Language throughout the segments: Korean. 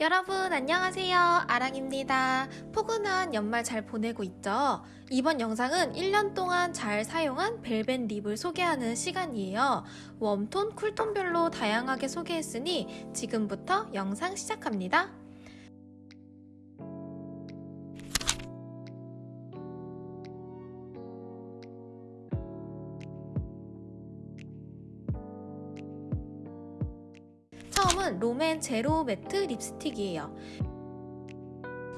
여러분 안녕하세요. 아랑입니다. 포근한 연말 잘 보내고 있죠? 이번 영상은 1년 동안 잘 사용한 벨벳 립을 소개하는 시간이에요. 웜톤, 쿨톤별로 다양하게 소개했으니 지금부터 영상 시작합니다 처음은 롬앤 제로 매트 립스틱이에요.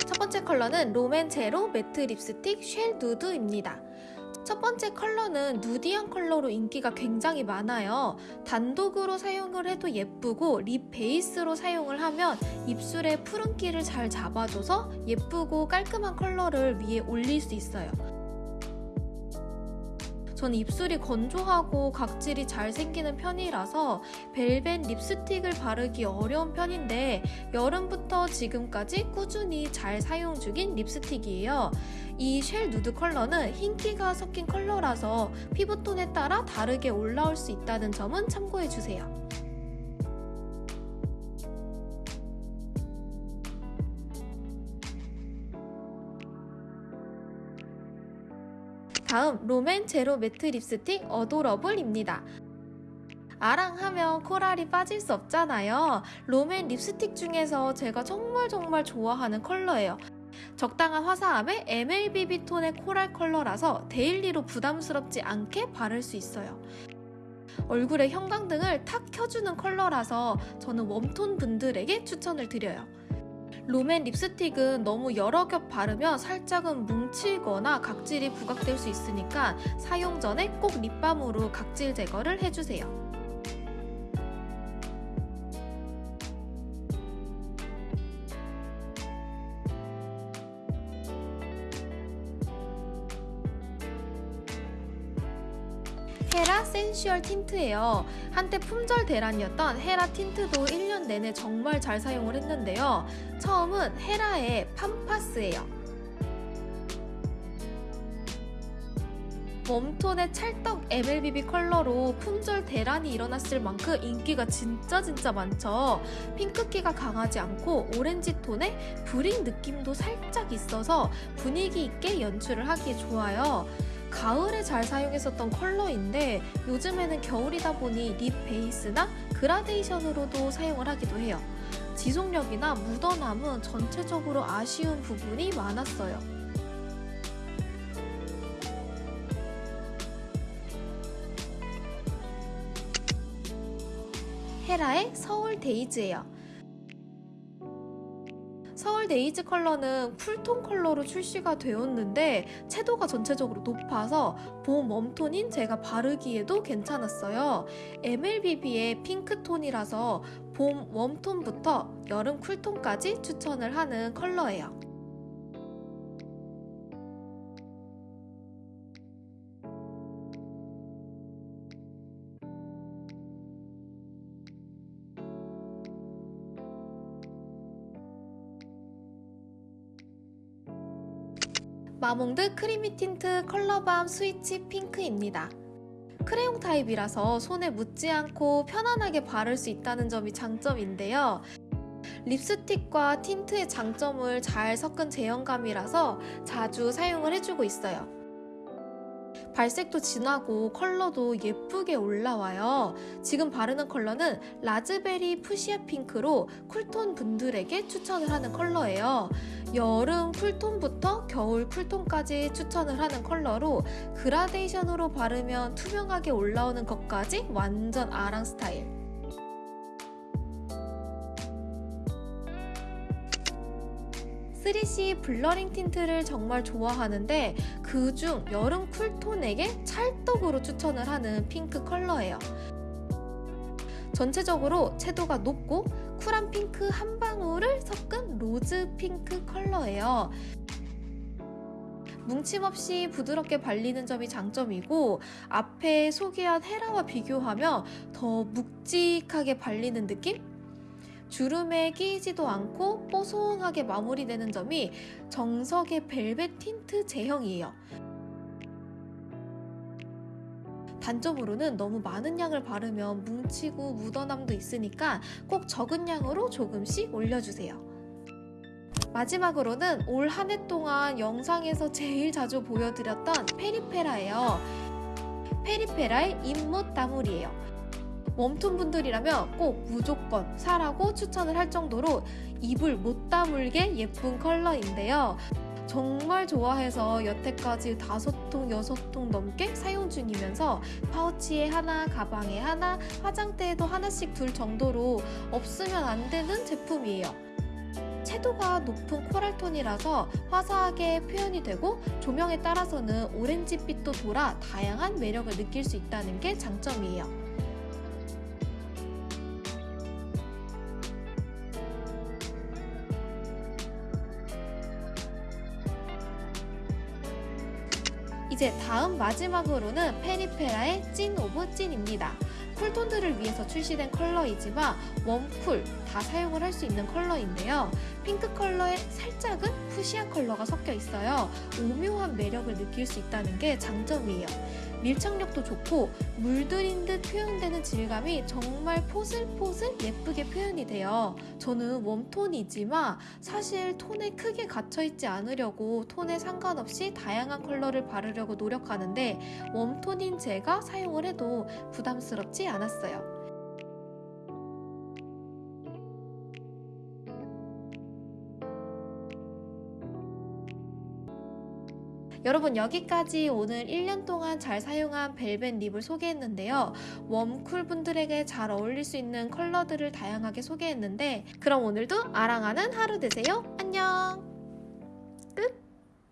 첫 번째 컬러는 롬앤 제로 매트 립스틱 shell nude입니다. 첫 번째 컬러는 nudy한 컬러로 인기가 굉장히 많아요. 단독으로 사용을 해도 예쁘고 lip base로 사용을 하면 입술에 푸른기를 잘 잡아줘서 예쁘고 깔끔한 컬러를 위에 올릴 수 있어요. 전 입술이 건조하고 각질이 잘 생기는 편이라서 벨벳 립스틱을 바르기 어려운 편인데 여름부터 지금까지 꾸준히 잘 사용 중인 립스틱이에요. 이 shell nude 컬러는 흰기가 섞인 컬러라서 피부톤에 따라 다르게 올라올 수 있다는 점은 참고해주세요. 다음 롬앤 제로 매트 립스틱 adorable입니다. 아랑하면 코랄이 빠질 수 없잖아요. 롬앤 립스틱 중에서 제가 정말 정말 좋아하는 컬러예요. 적당한 화사함에 MLBB 톤의 코랄 컬러라서 daily로 부담스럽지 않게 바를 수 있어요. 얼굴에 형광등을 탁 켜주는 컬러라서 저는 웜톤 분들에게 추천을 드려요. 롬앤 립스틱은 너무 여러 겹 바르면 살짝은 뭉치거나 각질이 부각될 수 있으니까 사용 전에 꼭 립밤으로 각질 제거를 해주세요. 헤라 센슈얼 틴트예요. 한때 품절 대란이었던 헤라 틴트도 1년 내내 정말 잘 사용을 했는데요. 처음은 헤라의 팜파스예요. 웜톤의 찰떡 MLBB 컬러로 품절 대란이 일어났을 만큼 인기가 진짜 진짜 많죠. 핑크기가 강하지 않고 오렌지 톤의 brick 느낌도 살짝 있어서 분위기 있게 연출을 하기에 좋아요. 가을에 잘 사용했었던 컬러인데 요즘에는 겨울이다 보니 립 베이스나 그라데이션으로도 사용을 하기도 해요. 지속력이나 묻어남은 전체적으로 아쉬운 부분이 많았어요. 헤라의 서울 데이즈예요. 서울 데이즈 컬러는 쿨톤 컬러로 출시가 되었는데 채도가 전체적으로 높아서 봄 웜톤인 제가 바르기에도 괜찮았어요. MLBB의 핑크톤이라서 봄 웜톤부터 여름 쿨톤까지 추천을 하는 컬러예요. 마몽드 크리미 틴트 컬러밤 스위치 핑크입니다. 크레용 타입이라서 손에 묻지 않고 편안하게 바를 수 있다는 점이 장점인데요. 립스틱과 틴트의 장점을 잘 섞은 제형감이라서 자주 사용을 해주고 있어요. 발색도 진하고 컬러도 예쁘게 올라와요. 지금 바르는 컬러는 라즈베리 fuchsia 핑크로 쿨톤 분들에게 추천을 하는 컬러예요. 여름 쿨톤부터 겨울 쿨톤까지 추천을 하는 컬러로 그라데이션으로 바르면 투명하게 올라오는 것까지 완전 아랑 스타일. 3CE 블러링 틴트를 정말 좋아하는데 그중 여름 쿨톤에게 찰떡으로 추천을 하는 핑크 컬러예요. 전체적으로 채도가 높고 쿨한 핑크 한 방울을 섞은 로즈 핑크 컬러예요. 뭉침 없이 부드럽게 발리는 점이 장점이고 앞에 소개한 헤라와 비교하면 더 묵직하게 발리는 느낌? 주름에 끼이지도 않고 뽀송하게 마무리되는 점이 정석의 벨벳 틴트 제형이에요. 단점으로는 너무 많은 양을 바르면 뭉치고 묻어남도 있으니까 꼭 적은 양으로 조금씩 올려주세요. 마지막으로는 올 한 해 동안 영상에서 제일 자주 보여드렸던 페리페라예요. 페리페라의 잇못 다물이에요. 웜톤 분들이라면 꼭 무조건 사라고 추천을 할 정도로 입을 못 다물게 예쁜 컬러인데요. 정말 좋아해서 여태까지 다섯 통, 여섯 통 넘게 사용 중이면서 파우치에 하나, 가방에 하나, 화장대에도 하나씩 둘 정도로 없으면 안 되는 제품이에요. 채도가 높은 코랄톤이라서 화사하게 표현이 되고 조명에 따라서는 오렌지빛도 돌아 다양한 매력을 느낄 수 있다는 게 장점이에요. 이제 다음 마지막으로는 페리페라의 찐 of 찐입니다. 쿨톤들을 위해서 출시된 컬러이지만 웜쿨 다 사용을 할 수 있는 컬러인데요. 핑크 컬러에 살짝은 fuchsia 컬러가 섞여 있어요. 오묘한 매력을 느낄 수 있다는 게 장점이에요. 밀착력도 좋고 물들인 듯 표현되는 질감이 정말 포슬포슬 예쁘게 표현이 돼요. 저는 웜톤이지만 사실 톤에 크게 갇혀있지 않으려고 톤에 상관없이 다양한 컬러를 바르려고 노력하는데 웜톤인 제가 사용을 해도 부담스럽지 않았어요. 여러분 여기까지 오늘 1년 동안 잘 사용한 벨벳 립을 소개했는데요. 웜쿨 분들에게 잘 어울릴 수 있는 컬러들을 다양하게 소개했는데 그럼 오늘도 아랑하는 하루 되세요. 안녕!